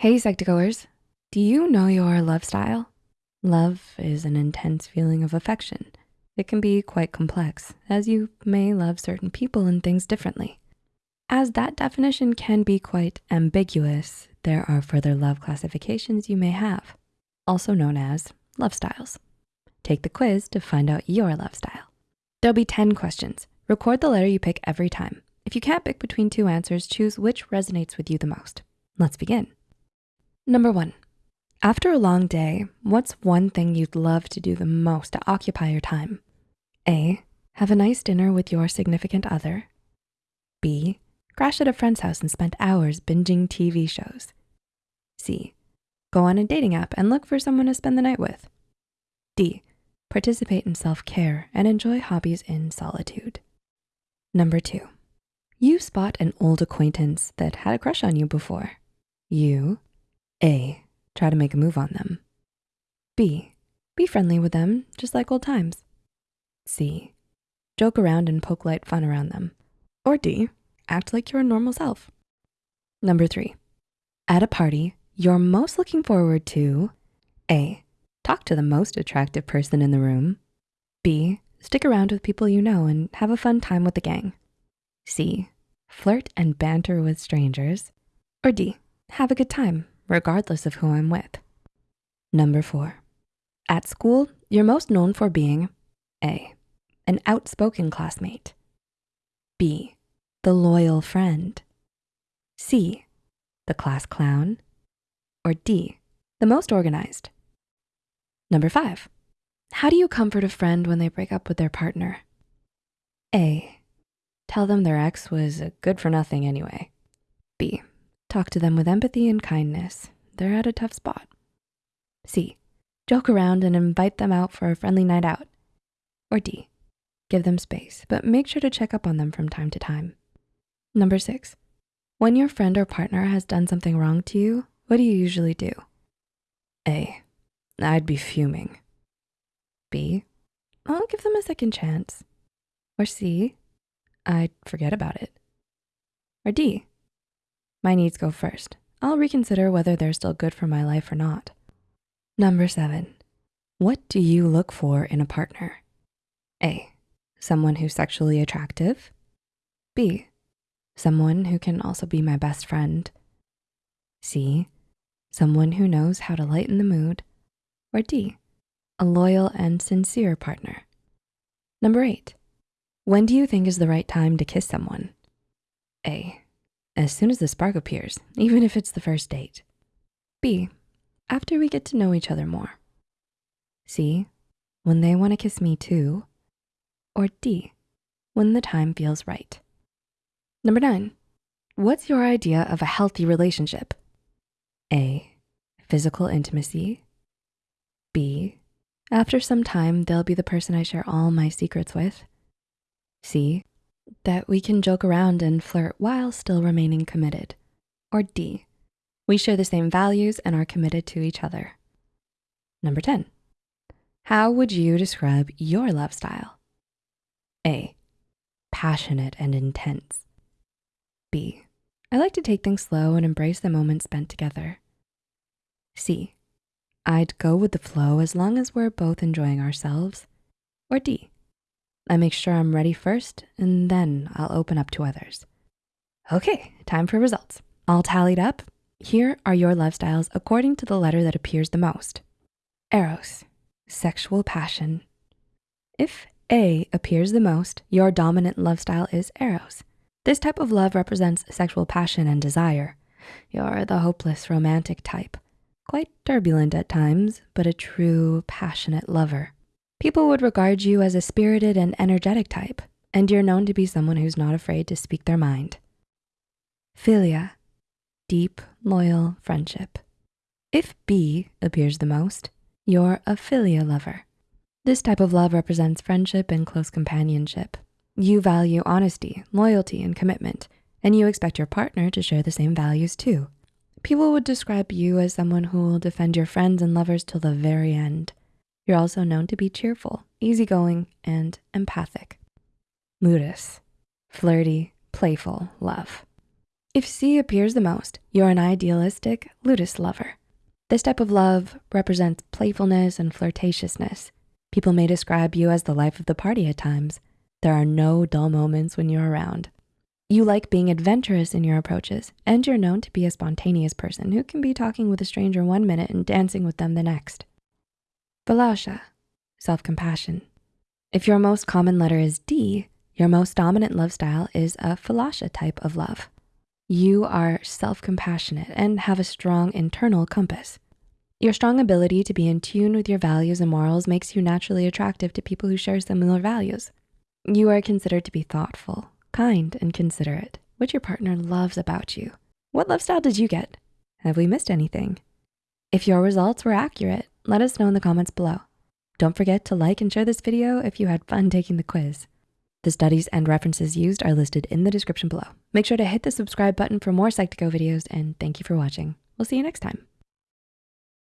Hey, Psych2Goers. Do you know your love style? Love is an intense feeling of affection. It can be quite complex as you may love certain people and things differently. As that definition can be quite ambiguous, there are further love classifications you may have, also known as love styles. Take the quiz to find out your love style. There'll be 10 questions. Record the letter you pick every time. If you can't pick between two answers, choose which resonates with you the most. Let's begin. Number one, after a long day, what's one thing you'd love to do the most to occupy your time? A, have a nice dinner with your significant other. B, crash at a friend's house and spend hours binging TV shows. C, go on a dating app and look for someone to spend the night with. D, participate in self-care and enjoy hobbies in solitude. Number two, you spot an old acquaintance that had a crush on you before. You a, try to make a move on them. B, be friendly with them, just like old times. C, joke around and poke light fun around them. Or D, act like your normal self. Number three, at a party, you're most looking forward to A, talk to the most attractive person in the room. B, stick around with people you know and have a fun time with the gang. C, flirt and banter with strangers. Or D, have a good time regardless of who I'm with. Number four, at school, you're most known for being A, an outspoken classmate, B, the loyal friend, C, the class clown, or D, the most organized. Number five, how do you comfort a friend when they break up with their partner? A, tell them their ex was a good for nothing anyway. B, Talk to them with empathy and kindness. They're at a tough spot. C, joke around and invite them out for a friendly night out. Or D, give them space, but make sure to check up on them from time to time. Number six, when your friend or partner has done something wrong to you, what do you usually do? A, I'd be fuming. B, I'll give them a second chance. Or C, I'd forget about it. Or D, my needs go first. I'll reconsider whether they're still good for my life or not. Number seven, what do you look for in a partner? A, someone who's sexually attractive. B, someone who can also be my best friend. C, someone who knows how to lighten the mood. Or D, a loyal and sincere partner. Number eight, when do you think is the right time to kiss someone? A, as soon as the spark appears, even if it's the first date. B, after we get to know each other more. C, when they wanna kiss me too. Or D, when the time feels right. Number nine, what's your idea of a healthy relationship? A, physical intimacy. B, after some time, they'll be the person I share all my secrets with. C, that we can joke around and flirt while still remaining committed. Or D, we share the same values and are committed to each other. Number 10, how would you describe your love style? A, passionate and intense. B, I like to take things slow and embrace the moments spent together. C, I'd go with the flow as long as we're both enjoying ourselves. Or D, I make sure I'm ready first and then I'll open up to others. Okay, time for results. All tallied up. Here are your love styles according to the letter that appears the most. Eros, sexual passion. If A appears the most, your dominant love style is Eros. This type of love represents sexual passion and desire. You're the hopeless romantic type, quite turbulent at times, but a true passionate lover. People would regard you as a spirited and energetic type, and you're known to be someone who's not afraid to speak their mind. Philia, deep, loyal friendship. If B appears the most, you're a philia lover. This type of love represents friendship and close companionship. You value honesty, loyalty, and commitment, and you expect your partner to share the same values too. People would describe you as someone who will defend your friends and lovers till the very end. You're also known to be cheerful, easygoing, and empathic. Ludus, flirty, playful love. If C appears the most, you're an idealistic ludus lover. This type of love represents playfulness and flirtatiousness. People may describe you as the life of the party at times. There are no dull moments when you're around. You like being adventurous in your approaches, and you're known to be a spontaneous person who can be talking with a stranger one minute and dancing with them the next. Philautia, self-compassion. If your most common letter is D, your most dominant love style is a Philautia type of love. You are self-compassionate and have a strong internal compass. Your strong ability to be in tune with your values and morals makes you naturally attractive to people who share similar values. You are considered to be thoughtful, kind, and considerate, which your partner loves about you. What love style did you get? Have we missed anything? If your results were accurate, let us know in the comments below. Don't forget to like and share this video if you had fun taking the quiz. The studies and references used are listed in the description below. Make sure to hit the subscribe button for more Psych2Go videos and thank you for watching. We'll see you next time.